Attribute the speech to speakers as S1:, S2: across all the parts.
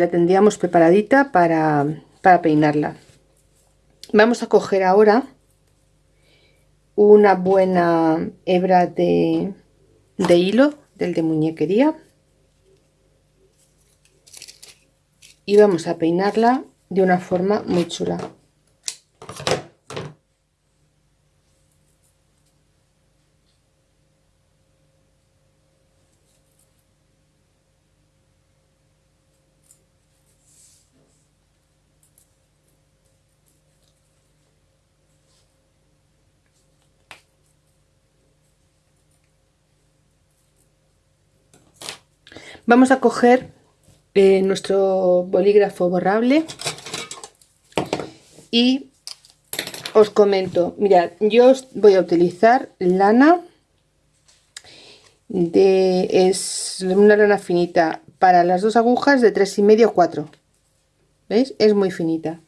S1: la tendríamos preparadita para, para peinarla. Vamos a coger ahora una buena hebra de, de hilo del de muñequería. Y vamos a peinarla de una forma muy chula Vamos a coger eh, nuestro bolígrafo borrable y os comento, mirad, yo voy a utilizar lana de es una lana finita para las dos agujas de tres y medio 4 ¿veis? es muy finita.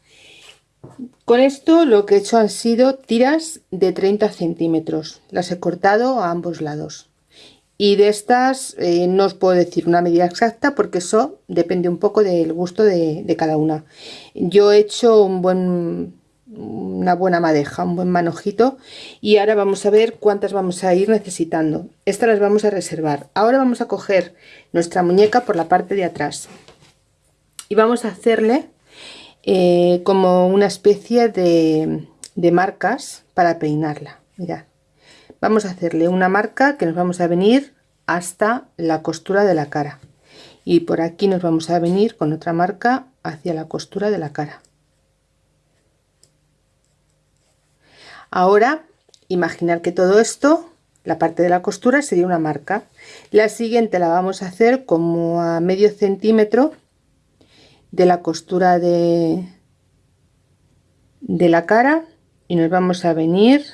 S1: Con esto lo que he hecho han sido tiras de 30 centímetros. Las he cortado a ambos lados y de estas eh, no os puedo decir una medida exacta porque eso depende un poco del gusto de, cada una. Yo he hecho un buen una buena madeja un buen manojito y ahora vamos a ver cuántas vamos a ir necesitando. Estas las vamos a reservar. Ahora vamos a coger nuestra muñeca por la parte de atrás y vamos a hacerle eh, como una especie de, de marcas para peinarla. Mirad vamos a hacerle una marca que nos vamos a venir hasta la costura de la cara. Y por aquí nos vamos a venir con otra marca hacia la costura de la cara. Ahora imaginar que todo esto la parte de la costura sería una marca. La siguiente la vamos a hacer como a medio centímetro de la costura de de la cara y nos vamos a venir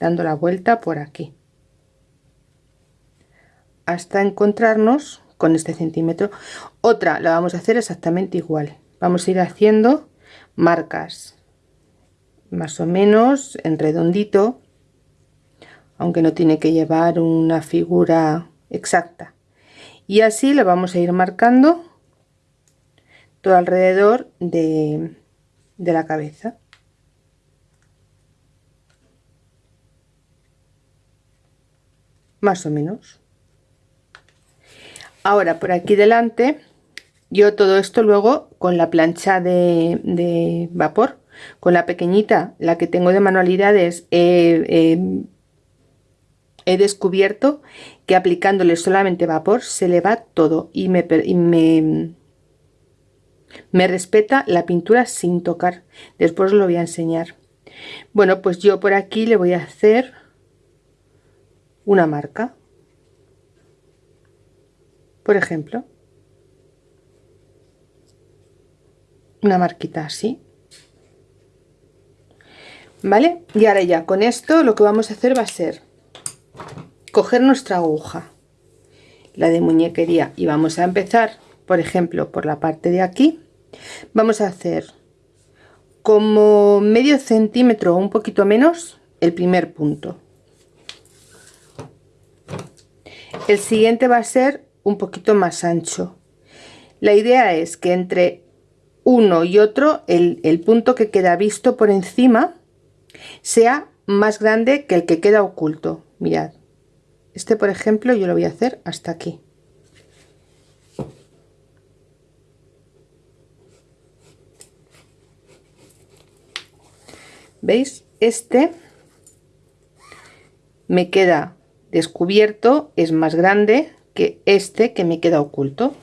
S1: dando la vuelta por aquí. Hasta encontrarnos con este centímetro. Otra la vamos a hacer exactamente igual. Vamos a ir haciendo marcas más o menos en redondito aunque no tiene que llevar una figura exacta. Y así lo vamos a ir marcando todo alrededor de, de la cabeza más o menos. Ahora por aquí delante yo todo esto luego con la plancha de, vapor con la pequeñita la que tengo de manualidades he descubierto que aplicándole solamente vapor se le va todo y me, me, me respeta la pintura sin tocar. Después lo voy a enseñar. Bueno pues yo por aquí le voy a hacer una marca. Por ejemplo una marquita así. Vale y ahora ya con esto lo que vamos a hacer va a ser coger nuestra aguja la de muñequería y vamos a empezar por ejemplo por la parte de aquí. Vamos a hacer como medio centímetro o un poquito menos el primer punto el siguiente va a ser un poquito más ancho. La idea es que entre uno y otro el, punto que queda visto por encima sea más grande que el que queda oculto. Mirad este por ejemplo yo lo voy a hacer hasta aquí. Veis este me queda descubierto es más grande que este que me queda oculto.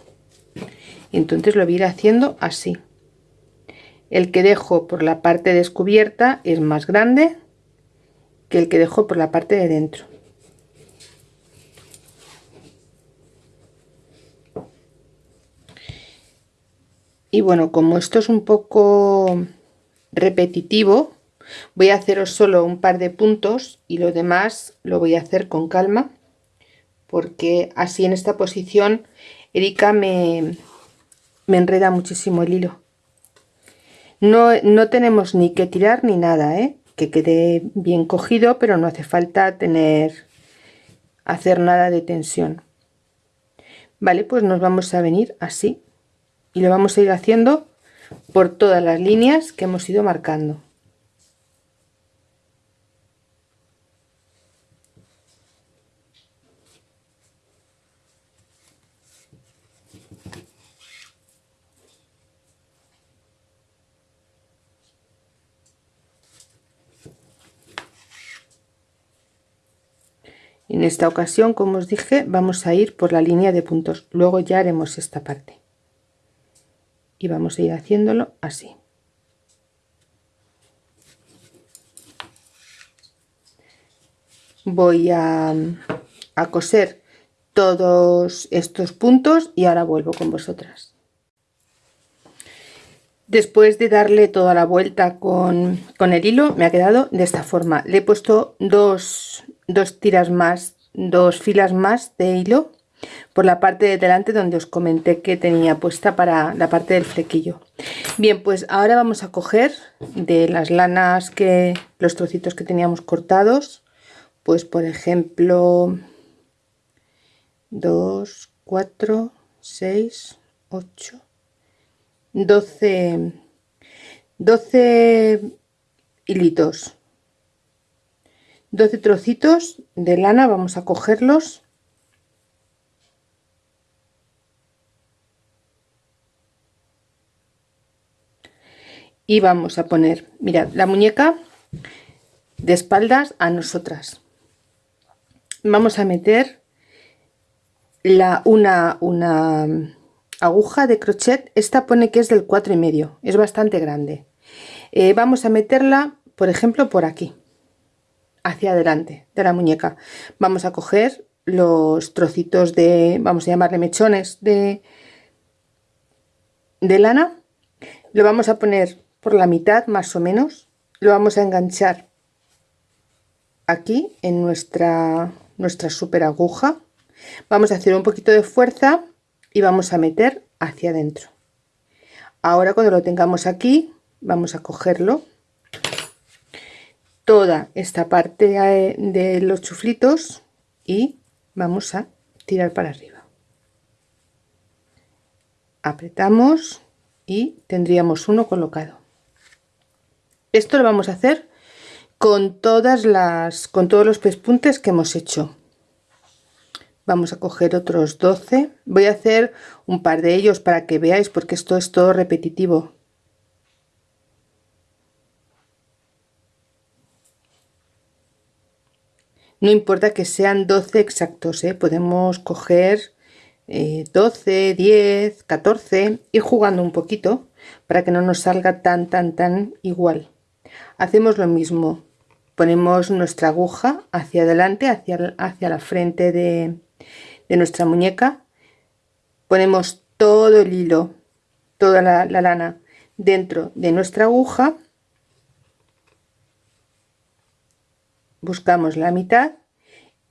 S1: Entonces lo voy a ir haciendo así. El que dejo por la parte descubierta es más grande que el que dejo por la parte de dentro. Y bueno como esto es un poco repetitivo voy a haceros solo un par de puntos y lo demás lo voy a hacer con calma porque así en esta posición Erika me, me enreda muchísimo el hilo. No, no, tenemos ni que tirar ni nada, ¿eh? que quede bien cogido, pero no hace falta tener hacer nada de tensión. Vale, pues nos vamos a venir así. y lo vamos a ir haciendo por todas las líneas que hemos ido marcando En esta ocasión, como os dije, vamos a ir por la línea de puntos. Luego ya haremos esta parte. Y vamos a ir haciéndolo así. Voy a, coser todos estos puntos y ahora vuelvo con vosotras. Después de darle toda la vuelta con, con, el hilo, me ha quedado de esta forma. Le he puesto dos, dos tiras más, dos filas más de hilo por la parte de delante donde os comenté que tenía puesta para la parte del flequillo. Bien, pues ahora vamos a coger de las lanas que los trocitos que teníamos cortados, pues por ejemplo 2, 4, 6, 8, 12, 12 hilitos 12 trocitos de lana vamos a cogerlos. Y vamos a poner mirad la muñeca de espaldas a nosotras. Vamos a meter la una una aguja de crochet. Esta pone que es del cuatro y medio es bastante grande. Eh, vamos a meterla por ejemplo por aquí hacia adelante de la muñeca. Vamos a coger los trocitos de, vamos a llamarle mechones de, de lana. Lo vamos a poner por la mitad más o menos. Lo vamos a enganchar aquí en nuestra, nuestra super aguja. Vamos a hacer un poquito de fuerza y vamos a meter hacia adentro. Ahora cuando lo tengamos aquí, vamos a cogerlo toda esta parte de los chuflitos y vamos a tirar para arriba. Apretamos y tendríamos uno colocado. Esto lo vamos a hacer con todas las con todos los pespuntes que hemos hecho. Vamos a coger otros 12 voy a hacer un par de ellos para que veáis porque esto es todo repetitivo no importa que sean 12 exactos, ¿eh? podemos coger 12, 10, 14, ir jugando un poquito para que no nos salga tan tan tan igual. Hacemos lo mismo, ponemos nuestra aguja hacia adelante, hacia, hacia la frente de, de nuestra muñeca, ponemos todo el hilo, toda la lana dentro de nuestra aguja buscamos la mitad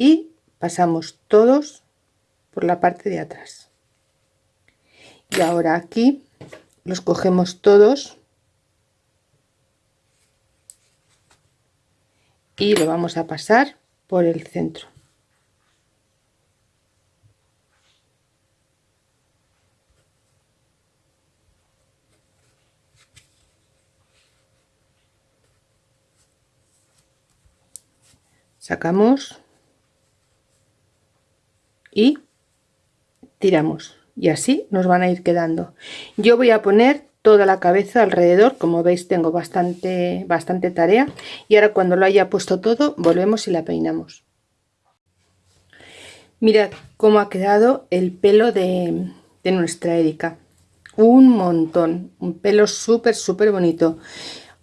S1: y pasamos todos por la parte de atrás. Y ahora aquí los cogemos todos y lo vamos a pasar por el centro. Sacamos y tiramos. Y así nos van a ir quedando. Yo voy a poner toda la cabeza alrededor como veis tengo bastante bastante tarea. Y ahora cuando lo haya puesto todo volvemos y la peinamos. Mirad cómo ha quedado el pelo de, de nuestra Erika. Un montón un pelo súper súper bonito.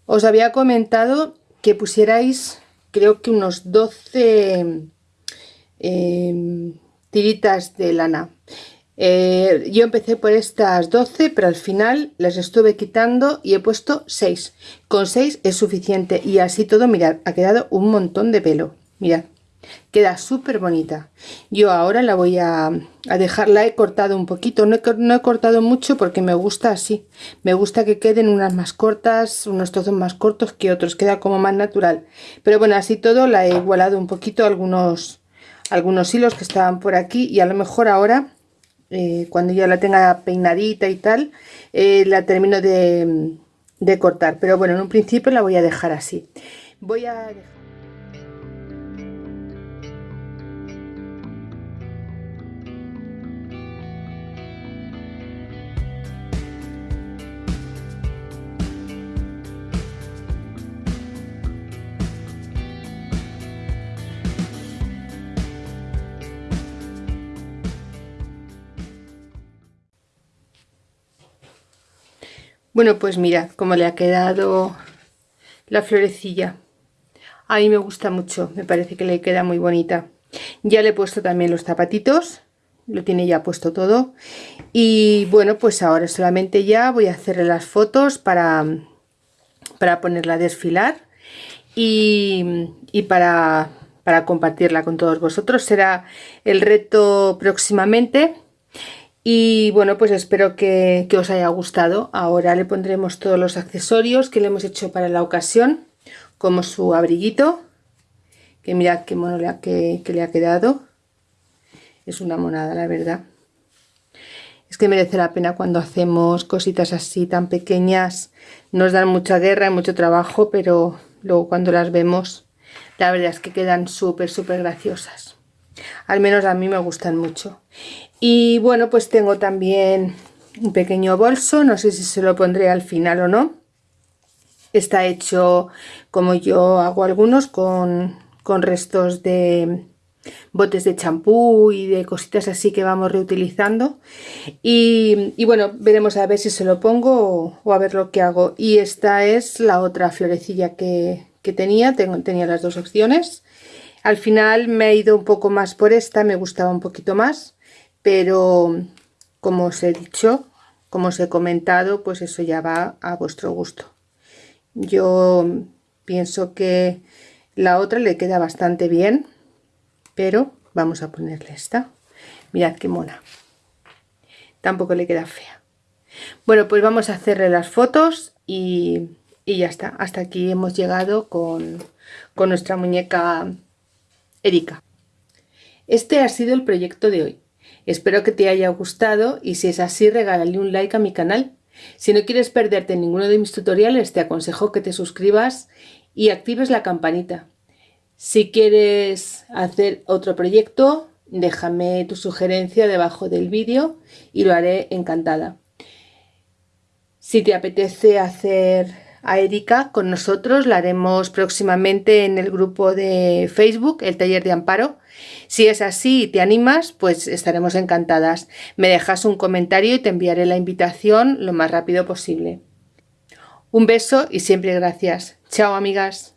S1: Os había comentado que pusierais creo que unos 12 eh, tiritas de lana. Eh, yo empecé por estas 12 pero al final las estuve quitando y he puesto 6 con 6 es suficiente y así todo mirad ha quedado un montón de pelo. Mirad queda súper bonita yo ahora la voy a, dejar la he cortado un poquito. No he, no he, cortado mucho porque me gusta así. Me gusta que queden unas más cortas unos trozos más cortos que otros queda como más natural. Pero bueno así todo la he igualado un poquito algunos algunos hilos que estaban por aquí y a lo mejor ahora eh, cuando ya la tenga peinadita y tal, eh, la termino de, de cortar. Pero bueno, en un principio la voy a dejar así. Voy a Bueno, pues mira cómo le ha quedado la florecilla. A mí me gusta mucho, me parece que le queda muy bonita. Ya le he puesto también los zapatitos, lo tiene ya puesto todo. Y bueno, pues ahora solamente ya voy a hacerle las fotos para, para ponerla a desfilar y, y para, para compartirla con todos vosotros. Será el reto próximamente y bueno, pues espero que, os haya gustado. Ahora le pondremos todos los accesorios que le hemos hecho para la ocasión, como su abriguito, que mirad qué mono le ha, que, le ha quedado. Es una monada, la verdad. Es que merece la pena cuando hacemos cositas así tan pequeñas. Nos dan mucha guerra y mucho trabajo, pero luego cuando las vemos, la verdad es que quedan súper, súper graciosas. Al menos a mí me gustan mucho. Y bueno, pues tengo también un pequeño bolso, no sé si se lo pondré al final o no. Está hecho como yo hago algunos con, restos de botes de champú y de cositas así que vamos reutilizando y, bueno veremos a ver si se lo pongo o, a ver lo que hago y esta es la otra florecilla que, que tenía, tengo, tenía las dos opciones al final me he ido un poco más por esta, me gustaba un poquito más pero como os he dicho, como os he comentado, pues eso ya va a vuestro gusto. Yo pienso que la otra le queda bastante bien, pero vamos a ponerle esta. Mirad qué mona. Tampoco le queda fea. Bueno, pues vamos a hacerle las fotos y, ya está. Hasta aquí hemos llegado con, con nuestra muñeca Erika. Este ha sido el proyecto de hoy. Espero que te haya gustado y si es así regálale un like a mi canal. Si no quieres perderte ninguno de mis tutoriales te aconsejo que te suscribas y actives la campanita. Si quieres hacer otro proyecto déjame tu sugerencia debajo del vídeo y lo haré encantada. Si te apetece hacer a Erika con nosotros, la haremos próximamente en el grupo de Facebook, el taller de amparo. Si es así y te animas, pues estaremos encantadas. Me dejas un comentario y te enviaré la invitación lo más rápido posible. Un beso y siempre gracias. Chao amigas.